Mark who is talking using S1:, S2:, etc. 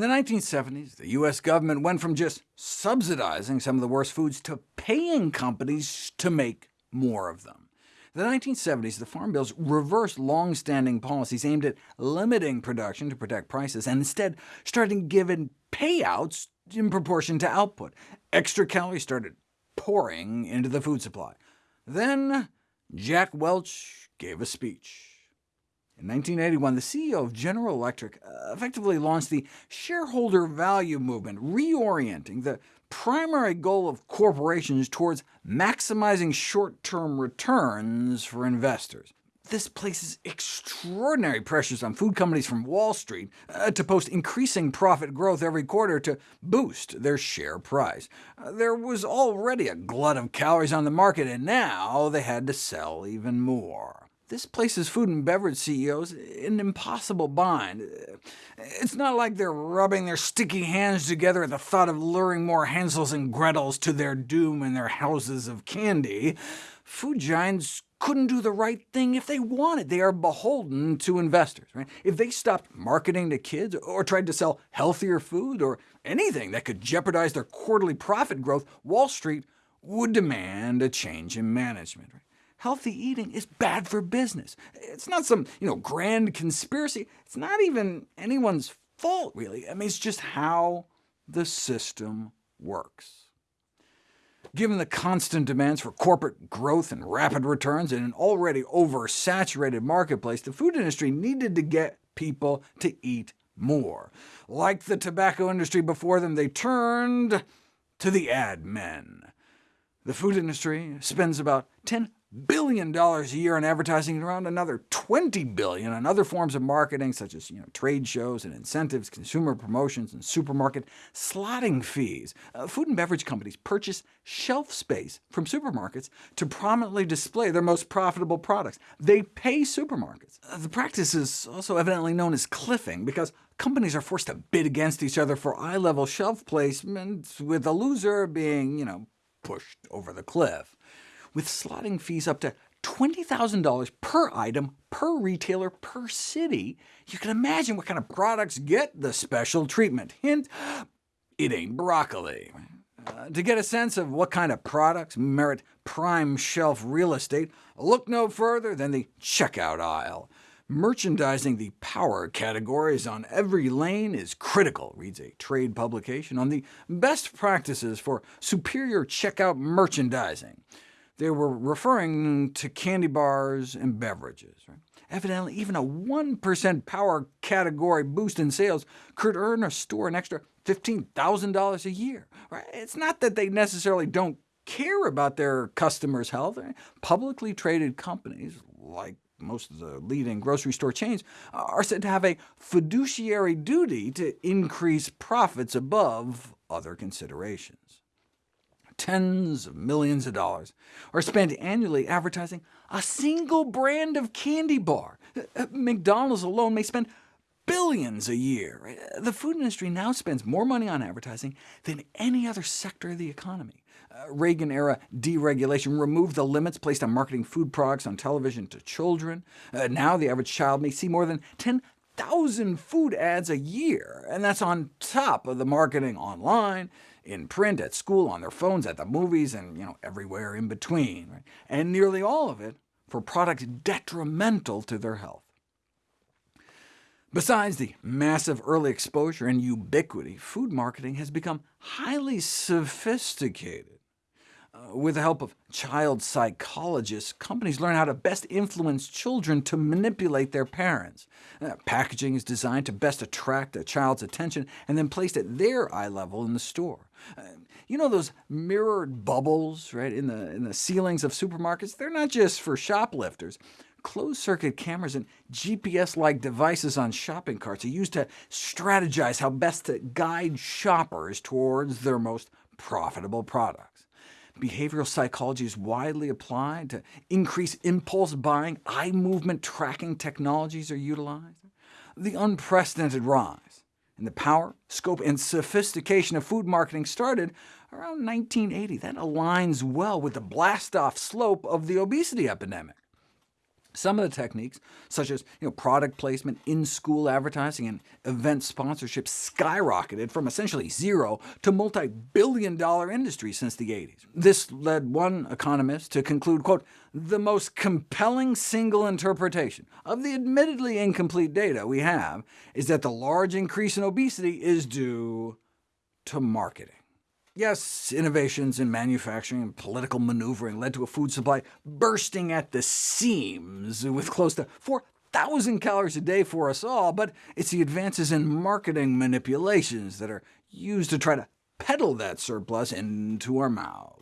S1: In the 1970s, the U.S. government went from just subsidizing some of the worst foods to paying companies to make more of them. In the 1970s, the Farm Bills reversed long-standing policies aimed at limiting production to protect prices, and instead started giving payouts in proportion to output. Extra calories started pouring into the food supply. Then Jack Welch gave a speech. In 1981, the CEO of General Electric uh, effectively launched the shareholder value movement, reorienting the primary goal of corporations towards maximizing short-term returns for investors. This places extraordinary pressures on food companies from Wall Street uh, to post increasing profit growth every quarter to boost their share price. Uh, there was already a glut of calories on the market, and now they had to sell even more. This places food and beverage CEOs in an impossible bind. It's not like they're rubbing their sticky hands together at the thought of luring more Hansels and Gretels to their doom in their houses of candy. Food giants couldn't do the right thing if they wanted. They are beholden to investors. Right? If they stopped marketing to kids, or tried to sell healthier food, or anything that could jeopardize their quarterly profit growth, Wall Street would demand a change in management. Right? Healthy eating is bad for business. It's not some you know, grand conspiracy. It's not even anyone's fault, really. I mean, it's just how the system works. Given the constant demands for corporate growth and rapid returns in an already oversaturated marketplace, the food industry needed to get people to eat more. Like the tobacco industry before them, they turned to the ad men. The food industry spends about 10 billion dollars a year in advertising and around another 20 billion on other forms of marketing, such as you know, trade shows and incentives, consumer promotions, and supermarket slotting fees. Uh, food and beverage companies purchase shelf space from supermarkets to prominently display their most profitable products. They pay supermarkets. Uh, the practice is also evidently known as cliffing, because companies are forced to bid against each other for eye-level shelf placement, with the loser being you know, pushed over the cliff with slotting fees up to $20,000 per item, per retailer, per city, you can imagine what kind of products get the special treatment. Hint, it ain't broccoli. Uh, to get a sense of what kind of products merit prime shelf real estate, look no further than the checkout aisle. Merchandising the power categories on every lane is critical, reads a trade publication on the best practices for superior checkout merchandising. They were referring to candy bars and beverages. Right? Evidently, even a 1% power category boost in sales could earn a store an extra $15,000 a year. Right? It's not that they necessarily don't care about their customers' health. Publicly traded companies, like most of the leading grocery store chains, are said to have a fiduciary duty to increase profits above other considerations tens of millions of dollars are spent annually advertising a single brand of candy bar. Uh, uh, McDonald's alone may spend billions a year. The food industry now spends more money on advertising than any other sector of the economy. Uh, Reagan-era deregulation removed the limits placed on marketing food products on television to children. Uh, now the average child may see more than 10,000 food ads a year, and that's on top of the marketing online, in print, at school, on their phones, at the movies, and you know, everywhere in between, right? and nearly all of it for products detrimental to their health. Besides the massive early exposure and ubiquity, food marketing has become highly sophisticated. With the help of child psychologists, companies learn how to best influence children to manipulate their parents. Uh, packaging is designed to best attract a child's attention, and then placed at their eye level in the store. Uh, you know those mirrored bubbles right, in, the, in the ceilings of supermarkets? They're not just for shoplifters. Closed-circuit cameras and GPS-like devices on shopping carts are used to strategize how best to guide shoppers towards their most profitable products. Behavioral psychology is widely applied to increase impulse buying. Eye movement tracking technologies are utilized. The unprecedented rise in the power, scope, and sophistication of food marketing started around 1980. That aligns well with the blast-off slope of the obesity epidemic. Some of the techniques, such as you know, product placement, in-school advertising, and event sponsorship, skyrocketed from essentially zero to multi-billion dollar industries since the 80s. This led one economist to conclude, quote, the most compelling single interpretation of the admittedly incomplete data we have is that the large increase in obesity is due to marketing. Yes, innovations in manufacturing and political maneuvering led to a food supply bursting at the seams, with close to 4,000 calories a day for us all, but it's the advances in marketing manipulations that are used to try to peddle that surplus into our mouths.